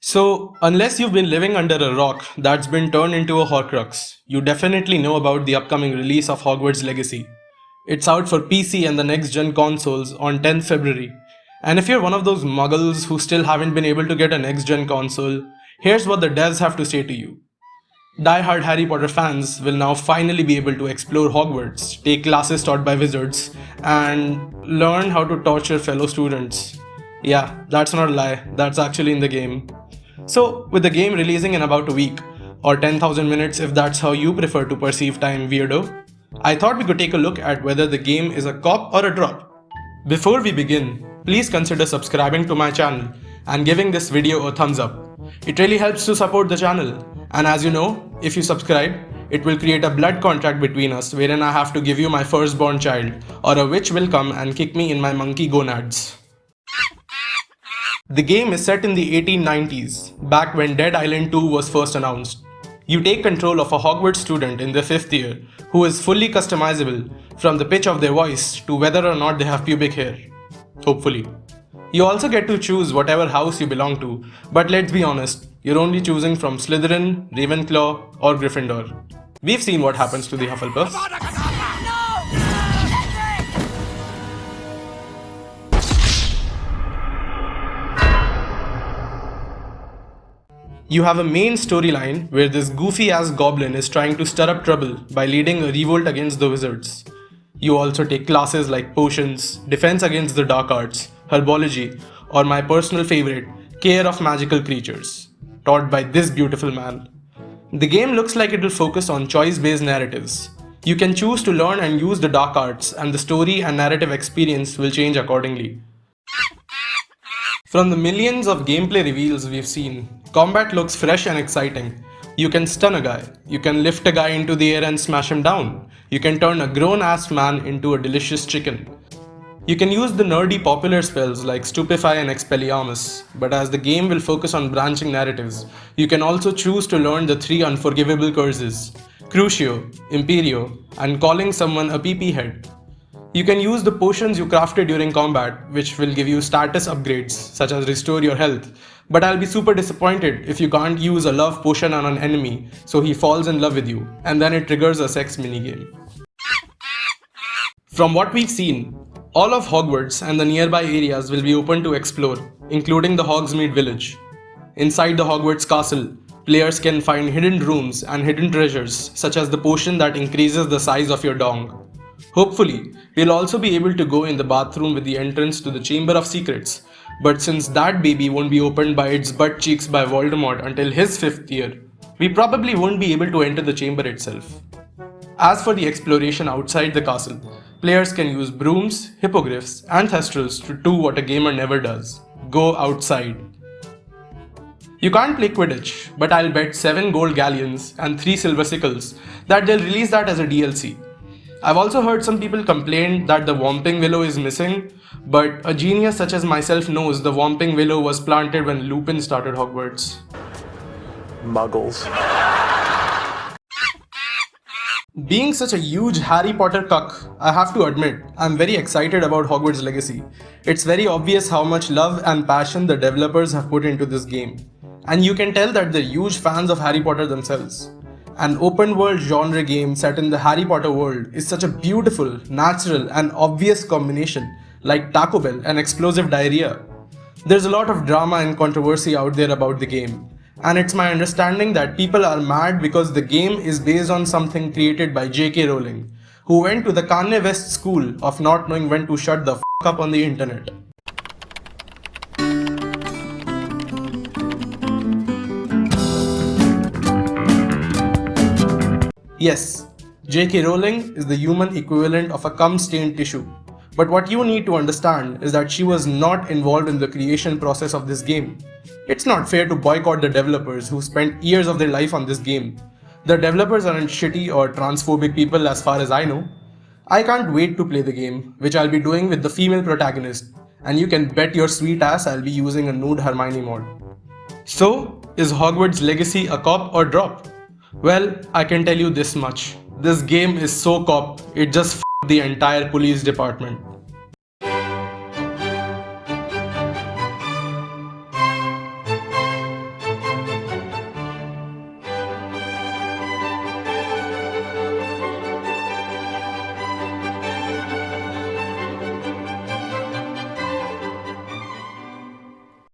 So, unless you've been living under a rock that's been turned into a Horcrux, you definitely know about the upcoming release of Hogwarts Legacy. It's out for PC and the next gen consoles on 10th February. And if you're one of those muggles who still haven't been able to get a next gen console, here's what the devs have to say to you. Die-hard Harry Potter fans will now finally be able to explore Hogwarts, take classes taught by wizards, and learn how to torture fellow students. Yeah, that's not a lie, that's actually in the game. So, with the game releasing in about a week, or 10,000 minutes if that's how you prefer to perceive time, weirdo, I thought we could take a look at whether the game is a cop or a drop. Before we begin, please consider subscribing to my channel and giving this video a thumbs up. It really helps to support the channel and as you know, if you subscribe, it will create a blood contract between us wherein I have to give you my firstborn child or a witch will come and kick me in my monkey gonads. The game is set in the 1890s, back when Dead Island 2 was first announced. You take control of a Hogwarts student in their 5th year who is fully customizable from the pitch of their voice to whether or not they have pubic hair. Hopefully. You also get to choose whatever house you belong to, but let's be honest, you're only choosing from Slytherin, Ravenclaw, or Gryffindor. We've seen what happens to the Hufflepuffs. You have a main storyline where this goofy ass goblin is trying to stir up trouble by leading a revolt against the wizards. You also take classes like potions, defense against the dark arts, herbology, or my personal favorite, care of magical creatures, taught by this beautiful man. The game looks like it will focus on choice-based narratives. You can choose to learn and use the dark arts and the story and narrative experience will change accordingly. From the millions of gameplay reveals we've seen, combat looks fresh and exciting. You can stun a guy, you can lift a guy into the air and smash him down, you can turn a grown-ass man into a delicious chicken, you can use the nerdy popular spells like Stupefy and Expelliarmus, but as the game will focus on branching narratives, you can also choose to learn the three unforgivable curses, Crucio, Imperio, and calling someone a PP head. You can use the potions you crafted during combat, which will give you status upgrades, such as restore your health, but I'll be super disappointed if you can't use a love potion on an enemy, so he falls in love with you, and then it triggers a sex minigame. From what we've seen, all of Hogwarts and the nearby areas will be open to explore, including the Hogsmeade village. Inside the Hogwarts castle, players can find hidden rooms and hidden treasures such as the potion that increases the size of your dong. Hopefully, we'll also be able to go in the bathroom with the entrance to the Chamber of Secrets, but since that baby won't be opened by its butt cheeks by Voldemort until his 5th year, we probably won't be able to enter the chamber itself. As for the exploration outside the castle, Players can use brooms, hippogriffs, and thestrals to do what a gamer never does go outside. You can't play Quidditch, but I'll bet 7 gold galleons and 3 silver sickles that they'll release that as a DLC. I've also heard some people complain that the Whomping Willow is missing, but a genius such as myself knows the Whomping Willow was planted when Lupin started Hogwarts. Muggles. Being such a huge Harry Potter cuck, I have to admit, I'm very excited about Hogwarts Legacy. It's very obvious how much love and passion the developers have put into this game. And you can tell that they're huge fans of Harry Potter themselves. An open world genre game set in the Harry Potter world is such a beautiful, natural and obvious combination like Taco Bell and explosive diarrhea. There's a lot of drama and controversy out there about the game, and it's my understanding that people are mad because the game is based on something created by J.K. Rowling, who went to the Kanye West school of not knowing when to shut the f up on the internet. Yes, J.K. Rowling is the human equivalent of a cum-stained tissue. But what you need to understand is that she was not involved in the creation process of this game. It's not fair to boycott the developers who spent years of their life on this game. The developers aren't shitty or transphobic people as far as I know. I can't wait to play the game, which I'll be doing with the female protagonist, and you can bet your sweet ass I'll be using a nude Hermione mod. So, is Hogwarts Legacy a cop or drop? Well, I can tell you this much. This game is so cop, it just the entire police department.